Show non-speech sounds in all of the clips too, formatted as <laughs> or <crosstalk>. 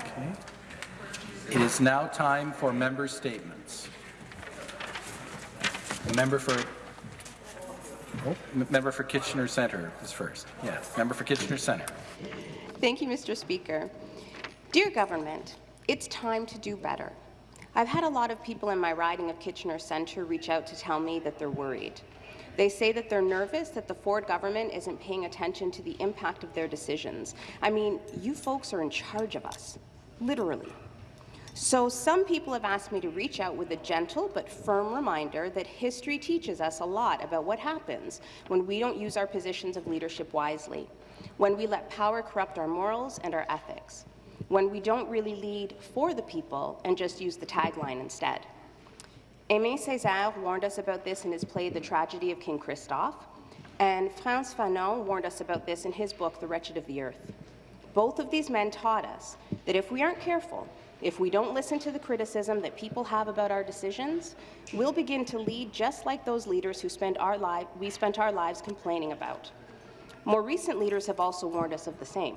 Okay. It is now time for member statements. The member for oh, member for Kitchener Centre is first. Yes, member for Kitchener Centre. Thank you, Mr. Speaker. Dear government, it's time to do better. I've had a lot of people in my riding of Kitchener Centre reach out to tell me that they're worried. They say that they're nervous that the Ford government isn't paying attention to the impact of their decisions. I mean, you folks are in charge of us, literally. So some people have asked me to reach out with a gentle but firm reminder that history teaches us a lot about what happens when we don't use our positions of leadership wisely, when we let power corrupt our morals and our ethics when we don't really lead for the people and just use the tagline instead. Aimé Césaire warned us about this in his play The Tragedy of King Christophe, and Frantz Fanon warned us about this in his book The Wretched of the Earth. Both of these men taught us that if we aren't careful, if we don't listen to the criticism that people have about our decisions, we'll begin to lead just like those leaders who spend our we spent our lives complaining about. More recent leaders have also warned us of the same.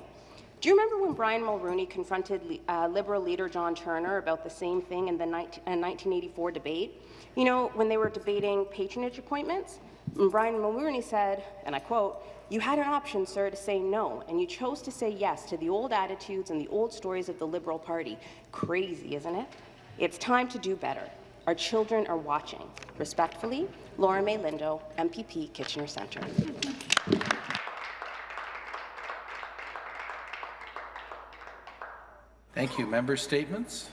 Do you remember when Brian Mulroney confronted uh, Liberal leader John Turner about the same thing in the 19, uh, 1984 debate? You know, when they were debating patronage appointments? And Brian Mulroney said, and I quote, you had an option, sir, to say no, and you chose to say yes to the old attitudes and the old stories of the Liberal Party. Crazy, isn't it? It's time to do better. Our children are watching. Respectfully, Laura Mae Lindo, MPP, Kitchener Centre. Thank you. Member statements.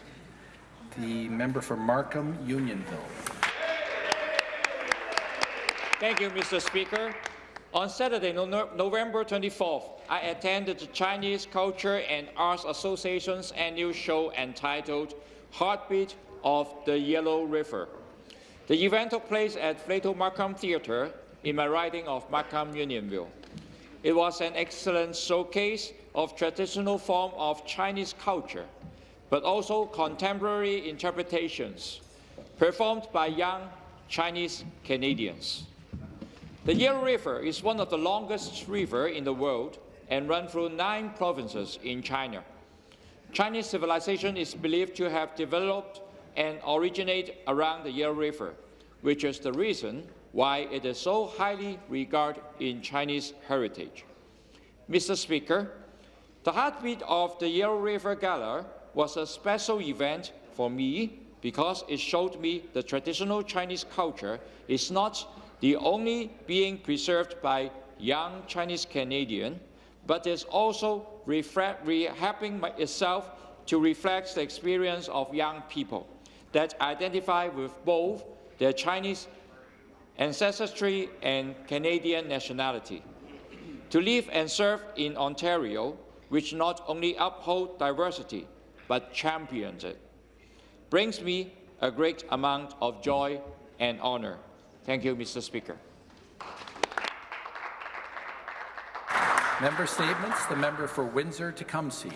The member for Markham Unionville. Thank you, Mr. Speaker. On Saturday, no November 24th, I attended the Chinese Culture and Arts Association's annual show entitled Heartbeat of the Yellow River. The event took place at Flato Markham Theatre in my riding of Markham Unionville. It was an excellent showcase of traditional form of Chinese culture, but also contemporary interpretations performed by young Chinese Canadians. The Yellow River is one of the longest rivers in the world and runs through nine provinces in China. Chinese civilization is believed to have developed and originated around the Yellow River, which is the reason why it is so highly regarded in Chinese heritage. Mr. Speaker, the heartbeat of the Yellow River Gala was a special event for me because it showed me the traditional Chinese culture is not the only being preserved by young Chinese Canadian, but is also helping itself to reflect the experience of young people that identify with both their Chinese ancestry and Canadian nationality. To live and serve in Ontario which not only uphold diversity, but champions it, brings me a great amount of joy and honor. Thank you, Mr. Speaker. Member statements. The member for Windsor-Tecumseh.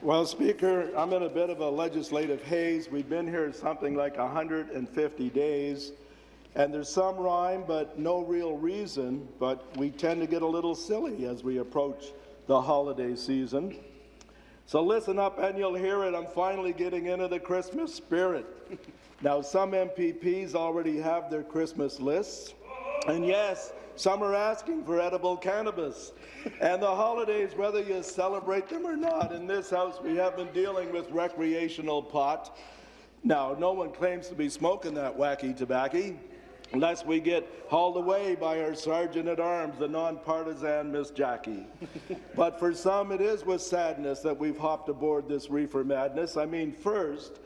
Well, Speaker, I'm in a bit of a legislative haze. We've been here something like 150 days, and there's some rhyme, but no real reason. But we tend to get a little silly as we approach the holiday season. So listen up and you'll hear it. I'm finally getting into the Christmas spirit. <laughs> now, some MPPs already have their Christmas lists. And yes, some are asking for edible cannabis. and the holidays, whether you celebrate them or not, in this house we have been dealing with recreational pot. Now, no one claims to be smoking that wacky tobacco, lest we get hauled away by our sergeant at arms, the nonpartisan Miss Jackie. <laughs> but for some, it is with sadness that we've hopped aboard this reefer madness. I mean, first,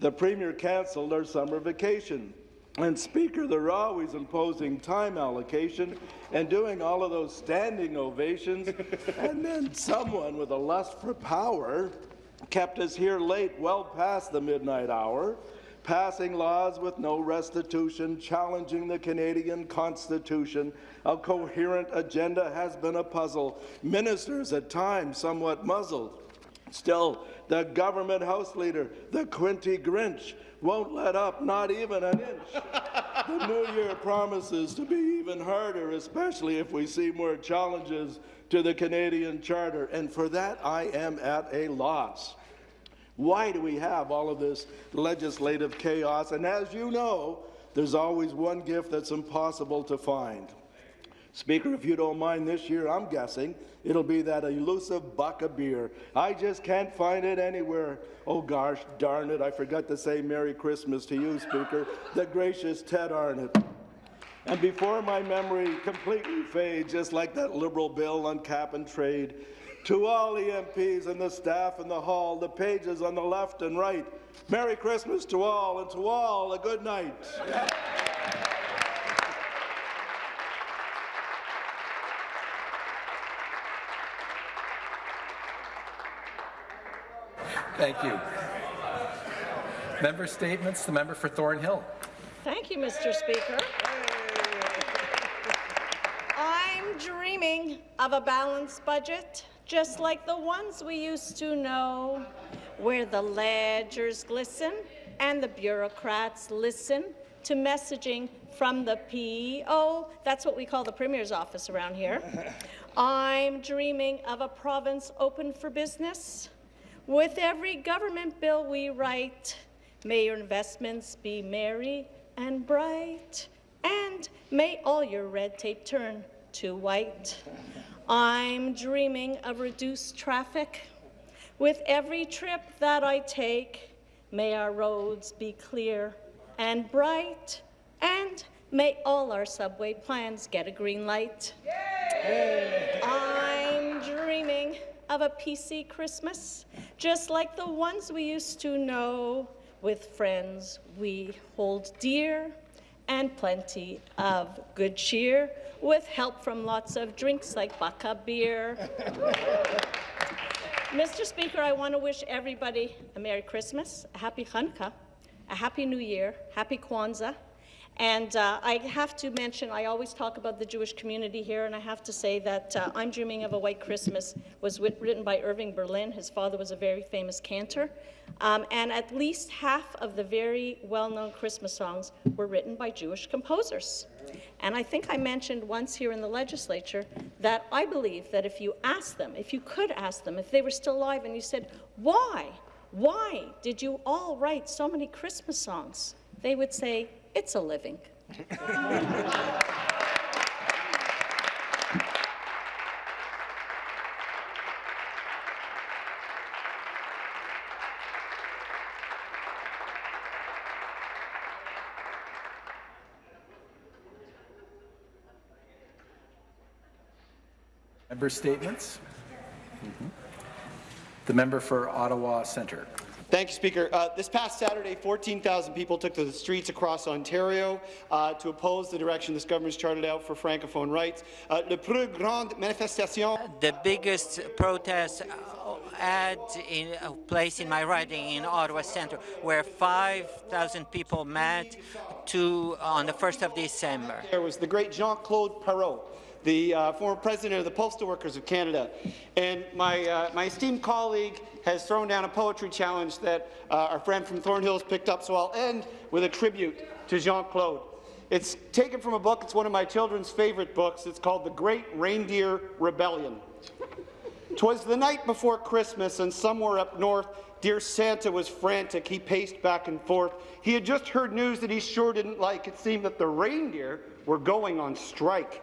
the Premier cancelled our summer vacation. And Speaker, they're always imposing time allocation and doing all of those standing ovations. <laughs> and then someone with a lust for power kept us here late, well past the midnight hour passing laws with no restitution, challenging the Canadian Constitution. A coherent agenda has been a puzzle. Ministers at times somewhat muzzled. Still, the government House Leader, the Quinte Grinch, won't let up, not even an inch. the new year promises to be even harder, especially if we see more challenges to the Canadian Charter, and for that I am at a loss. Why do we have all of this legislative chaos? And as you know, there's always one gift that's impossible to find. Speaker, if you don't mind this year, I'm guessing it'll be that elusive buck of beer. I just can't find it anywhere. Oh gosh, darn it, I forgot to say Merry Christmas to you, Speaker, the gracious Ted Arnott. And before my memory completely fades, just like that Liberal bill on cap and trade, to all the MPs and the staff in the hall, the pages on the left and right, Merry Christmas to all, and to all a good night. Thank you. Member statements, the member for Thornhill. Thank you, Mr. Speaker. I'm dreaming of a balanced budget, just like the ones we used to know, where the ledgers glisten and the bureaucrats listen to messaging from the PO. That's what we call the Premier's office around here. <laughs> I'm dreaming of a province open for business. With every government bill we write, may your investments be merry and bright, and may all your red tape turn to white. I'm dreaming of reduced traffic. With every trip that I take, may our roads be clear and bright, and may all our subway plans get a green light. I'm dreaming of a PC Christmas, just like the ones we used to know, with friends we hold dear, and plenty of good cheer, with help from lots of drinks like buck-a beer. Mr. Speaker, I want to wish everybody a Merry Christmas, a Happy Hanukkah, a Happy New Year, Happy Kwanzaa, and uh, I have to mention, I always talk about the Jewish community here, and I have to say that uh, I'm Dreaming of a White Christmas was writ written by Irving Berlin. His father was a very famous cantor. Um, and at least half of the very well-known Christmas songs were written by Jewish composers. And I think I mentioned once here in the legislature that I believe that if you asked them, if you could ask them, if they were still alive, and you said, why? Why did you all write so many Christmas songs? They would say, it's a living. Member statements. Mhm. The member for Ottawa Centre. Thank you, Speaker. Uh, this past Saturday, 14,000 people took to the streets across Ontario uh, to oppose the direction this government has charted out for Francophone rights. Uh, le plus grande manifestation the biggest protest had in a place in my riding in Ottawa Centre, where 5,000 people met to on the 1st of December. there was the great Jean-Claude Parrot, the uh, former president of the Postal Workers of Canada. And my, uh, my esteemed colleague has thrown down a poetry challenge that uh, our friend from Thornhill has picked up, so I'll end with a tribute to Jean-Claude. It's taken from a book, it's one of my children's favorite books. It's called The Great Reindeer Rebellion. Twas the night before Christmas, and somewhere up north, dear Santa was frantic. He paced back and forth. He had just heard news that he sure didn't like. It seemed that the reindeer were going on strike.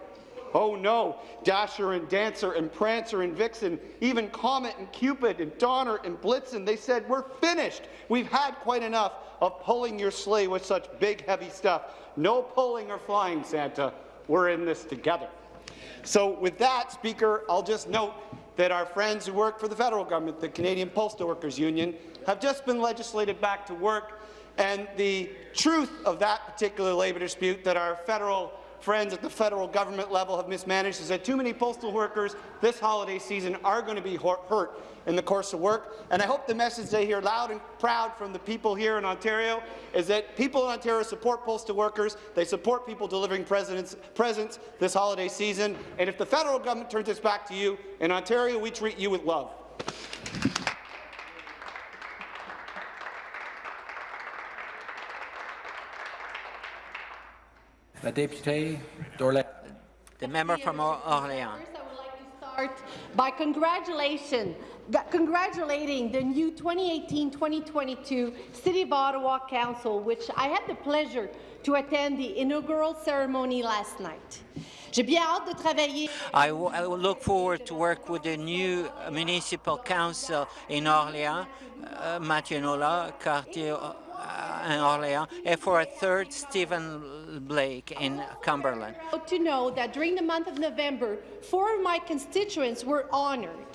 Oh no, Dasher and Dancer and Prancer and Vixen, even Comet and Cupid and Donner and Blitzen, they said, we're finished. We've had quite enough of pulling your sleigh with such big, heavy stuff. No pulling or flying, Santa. We're in this together. So with that, Speaker, I'll just note that our friends who work for the federal government, the Canadian Postal Workers Union, have just been legislated back to work, and the truth of that particular labour dispute that our federal friends at the federal government level have mismanaged is that too many postal workers this holiday season are going to be hurt in the course of work. And I hope the message they hear loud and proud from the people here in Ontario is that people in Ontario support postal workers, they support people delivering presents this holiday season, and if the federal government turns its back to you, in Ontario we treat you with love. La députée d'Orléans. The member from Orléans. First, I would like to start by congratulating g- congratulating the new 2018-2022 City of Ottawa Council, which I had the pleasure to attend the inaugural ceremony last night. I, bien hâte de travailler. I, w- I will look forward to work with the new municipal council in Orléans, uh, Mathieu Nola, Cartier uh, in Orléans, and for a third, Stephen Blais in Cumberland. to know that during the month of November, four of my constituents were honored.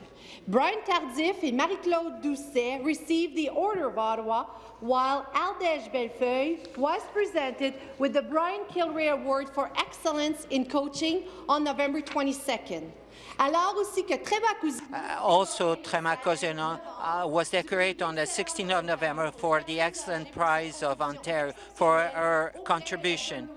Brian Tardif and Marie-Claude Doucet received the Order of Ottawa, while Aldège Bellefeuille was presented with the Brian Kilrea Award for Excellence in Coaching on November 22nd. Alors aussi que Trébacousi Uh, also, Trema Cousineau uh, was decorated on the 16th of November for the Excellent Prize of Ontario for her contribution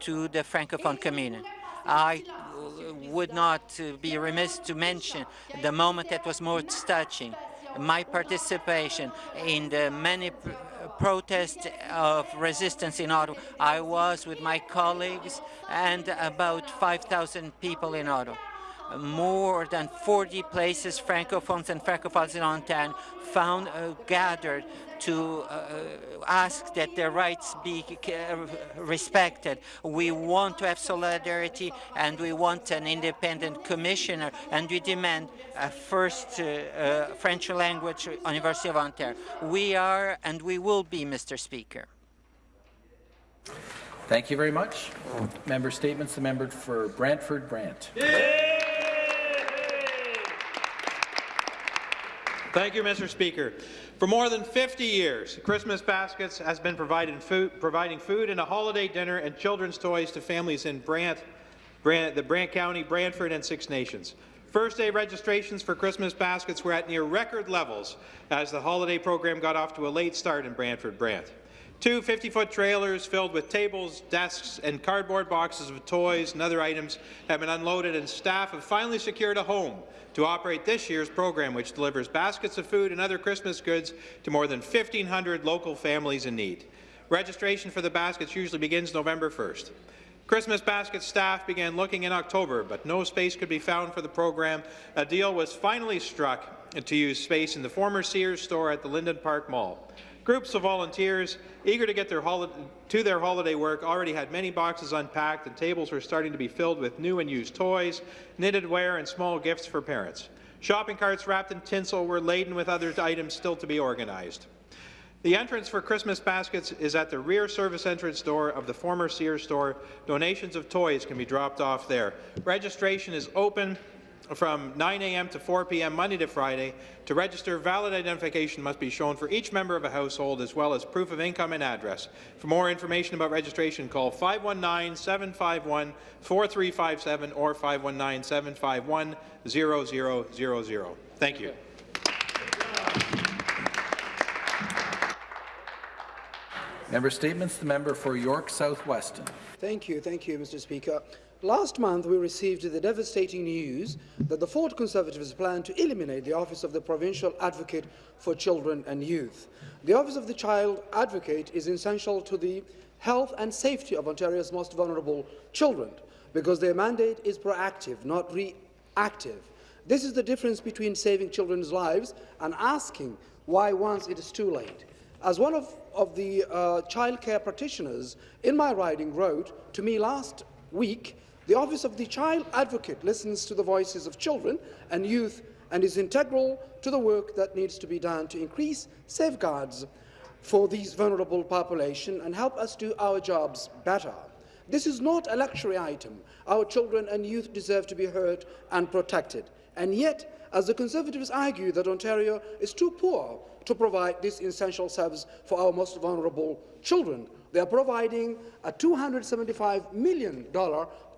to the Francophone community. I uh, would not be remiss to mention the moment that was most touching, my participation in the many pr- protests of resistance in Ottawa. I was with my colleagues and about 5,000 people in Ottawa more than 40 places francophones and francophiles in Ontario found uh, gathered to uh, ask that their rights be uh, respected. We want to have solidarity and we want an independent commissioner and we demand a first uh, uh, French language University of Ontario. We are and we will be, Mr. Speaker. Thank you very much. Member statements. The member for Brantford Brant. Thank you, Mr. Speaker. For more than 50 years, Christmas Baskets has been providing food, providing food and a holiday dinner and children's toys to families in Brant, Brant, the Brant County, Brantford, and Six Nations. First day registrations for Christmas baskets were at near record levels as the holiday program got off to a late start in Brantford Brant. Two 50-foot trailers filled with tables, desks, and cardboard boxes of toys and other items have been unloaded and staff have finally secured a home to operate this year's program, which delivers baskets of food and other Christmas goods to more than 1,500 local families in need. Registration for the baskets usually begins November 1st. Christmas Basket staff began looking in October, but no space could be found for the program. A deal was finally struck to use space in the former Sears store at the Lynden Park Mall. Groups of volunteers eager to get their to their holiday work already had many boxes unpacked and tables were starting to be filled with new and used toys, knitted wear and small gifts for parents. Shopping carts wrapped in tinsel were laden with other items still to be organized. The entrance for Christmas baskets is at the rear service entrance door of the former Sears store. Donations of toys can be dropped off there. Registration is open from 9 a.m. to 4 p.m. Monday to Friday. To register, valid identification must be shown for each member of a household as well as proof of income and address. For more information about registration, call 519-751-4357 or 519-751-0000. Thank you. Member statements. The member for York South-Weston. Thank you, thank you, Mr. Speaker. Last month, we received the devastating news that the Ford Conservatives plan to eliminate the office of the Provincial Advocate for Children and Youth. The office of the Child Advocate is essential to the health and safety of Ontario's most vulnerable children because their mandate is proactive, not reactive. This is the difference between saving children's lives and asking why once it is too late. As one of, of the uh, childcare practitioners in my riding wrote to me last week, the Office of the Child Advocate listens to the voices of children and youth and is integral to the work that needs to be done to increase safeguards for these vulnerable population and help us do our jobs better. This is not a luxury item. Our children and youth deserve to be heard and protected. And yet, as the Conservatives argue that Ontario is too poor to provide this essential service for our most vulnerable children, they are providing a $275 million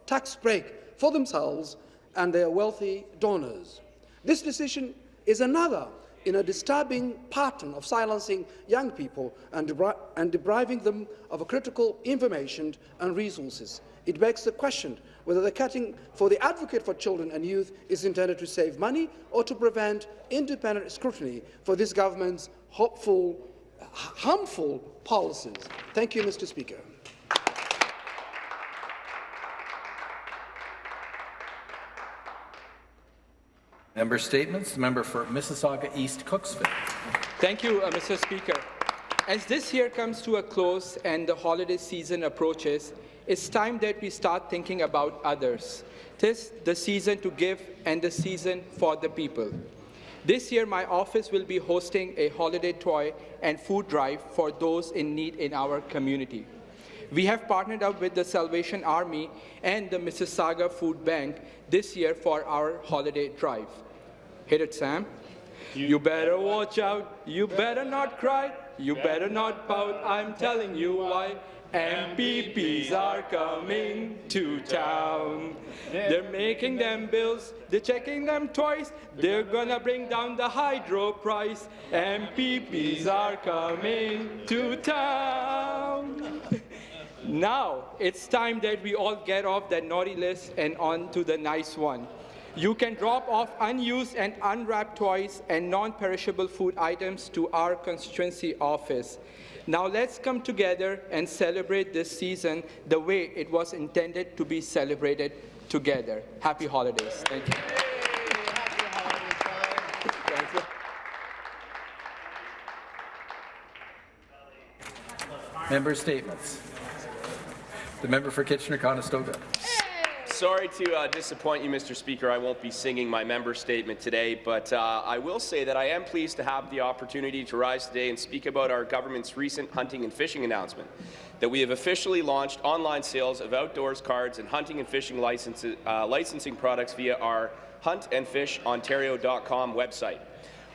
tax break for themselves and their wealthy donors. This decision is another in a disturbing pattern of silencing young people and, debri and depriving them of critical information and resources. It begs the question whether the cutting for the advocate for children and youth is intended to save money or to prevent independent scrutiny for this government's hopeful, harmful policies. Thank you, Mr. Speaker. Member statements. Member for Mississauga East Cooksville. Thank you, uh, Mr. Speaker. As this year comes to a close and the holiday season approaches, it's time that we start thinking about others. Tis the season to give and the season for the people. This year, my office will be hosting a holiday toy and food drive for those in need in our community. We have partnered up with the Salvation Army and the Mississauga Food Bank this year for our holiday drive. Hit it, Sam. You better watch out, you better not cry, you better not pout, I'm telling you why. MPPs are coming to town. They're making them bills, they're checking them twice, they're gonna bring down the hydro price. MPPs are coming to town. Now, it's time that we all get off that naughty list and on to the nice one. You can drop off unused and unwrapped toys and non-perishable food items to our constituency office. Now let's come together and celebrate this season the way it was intended to be celebrated together. Happy holidays. Thank you. Member statements. The member for Kitchener-Conestoga. Sorry to uh, disappoint you, Mr. Speaker. I won't be singing my member statement today, but uh, I will say that I am pleased to have the opportunity to rise today and speak about our government's recent hunting and fishing announcement, that we have officially launched online sales of outdoors cards and hunting and fishing licenses, uh, licensing products via our huntandfishontario.com website.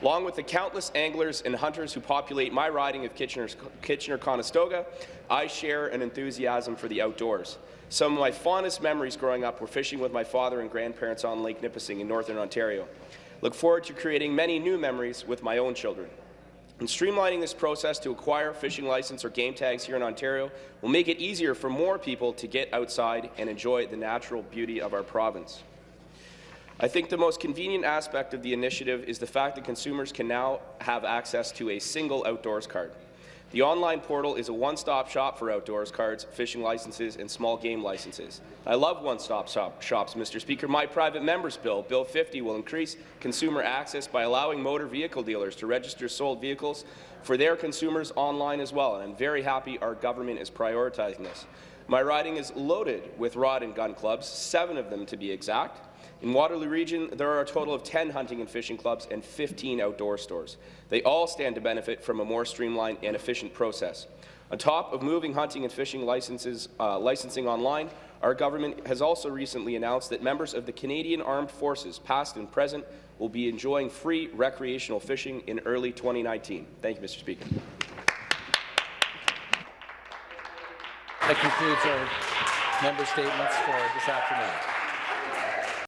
Along with the countless anglers and hunters who populate my riding of Kitchener-Conestoga, I share an enthusiasm for the outdoors. Some of my fondest memories growing up were fishing with my father and grandparents on Lake Nipissing in northern Ontario. Look forward to creating many new memories with my own children. And streamlining this process to acquire fishing license or game tags here in Ontario will make it easier for more people to get outside and enjoy the natural beauty of our province. I think the most convenient aspect of the initiative is the fact that consumers can now have access to a single outdoors card. The online portal is a one-stop shop for outdoors cards, fishing licenses, and small game licenses. I love one-stop shop shops, Mr. Speaker. My private member's bill, Bill 50, will increase consumer access by allowing motor vehicle dealers to register sold vehicles for their consumers online as well, and I'm very happy our government is prioritizing this. My riding is loaded with rod and gun clubs, seven of them to be exact, in Waterloo Region, there are a total of 10 hunting and fishing clubs and 15 outdoor stores. They all stand to benefit from a more streamlined and efficient process. On top of moving hunting and fishing licenses, uh, licensing online, our government has also recently announced that members of the Canadian Armed Forces, past and present, will be enjoying free recreational fishing in early 2019. Thank you, Mr. Speaker. That concludes our member statements for this afternoon.